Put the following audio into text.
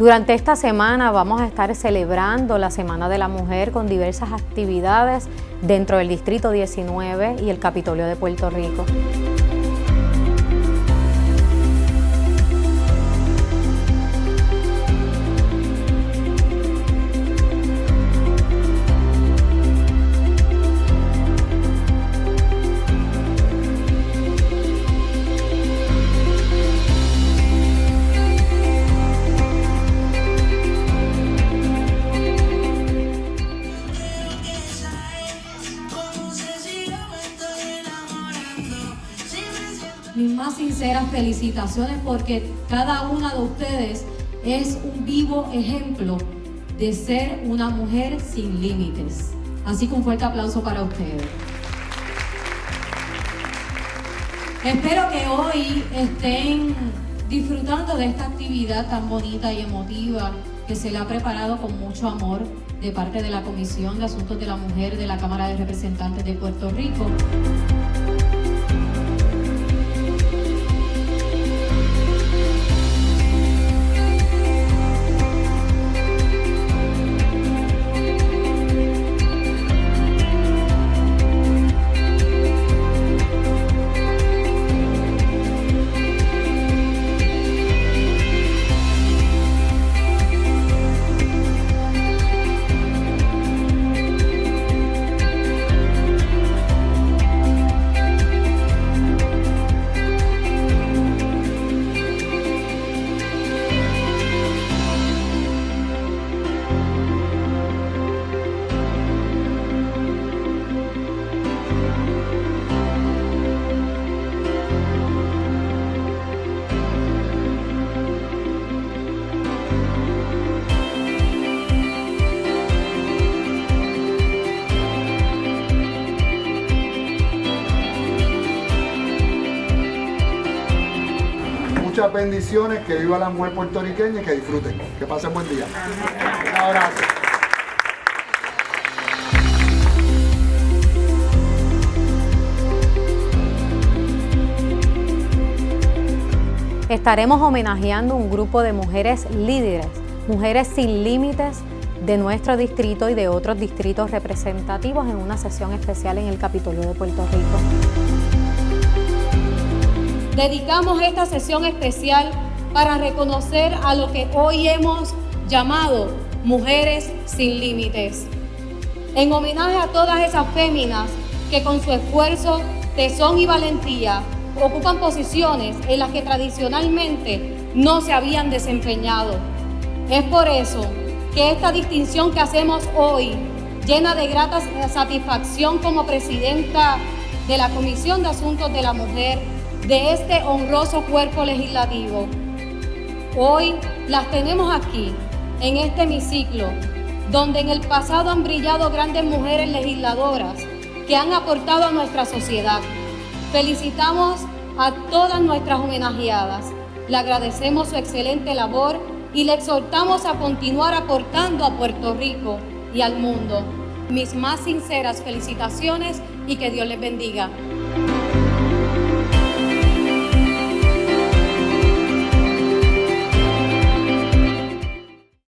Durante esta semana vamos a estar celebrando la Semana de la Mujer con diversas actividades dentro del Distrito 19 y el Capitolio de Puerto Rico. Mis más sinceras felicitaciones porque cada una de ustedes es un vivo ejemplo de ser una mujer sin límites. Así que un fuerte aplauso para ustedes. Espero que hoy estén disfrutando de esta actividad tan bonita y emotiva que se le ha preparado con mucho amor de parte de la Comisión de Asuntos de la Mujer de la Cámara de Representantes de Puerto Rico. Muchas bendiciones, que viva la mujer puertorriqueña y que disfruten. Que pasen buen día. Un abrazo. Estaremos homenajeando un grupo de mujeres líderes, mujeres sin límites de nuestro distrito y de otros distritos representativos en una sesión especial en el Capitolio de Puerto Rico. Dedicamos esta sesión especial para reconocer a lo que hoy hemos llamado Mujeres sin Límites. En homenaje a todas esas féminas que con su esfuerzo, tesón y valentía ocupan posiciones en las que tradicionalmente no se habían desempeñado. Es por eso que esta distinción que hacemos hoy, llena de grata satisfacción como presidenta de la Comisión de Asuntos de la Mujer de este honroso cuerpo legislativo, hoy las tenemos aquí, en este hemiciclo, donde en el pasado han brillado grandes mujeres legisladoras que han aportado a nuestra sociedad. Felicitamos a todas nuestras homenajeadas, le agradecemos su excelente labor y le exhortamos a continuar aportando a Puerto Rico y al mundo. Mis más sinceras felicitaciones y que Dios les bendiga.